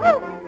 Woo!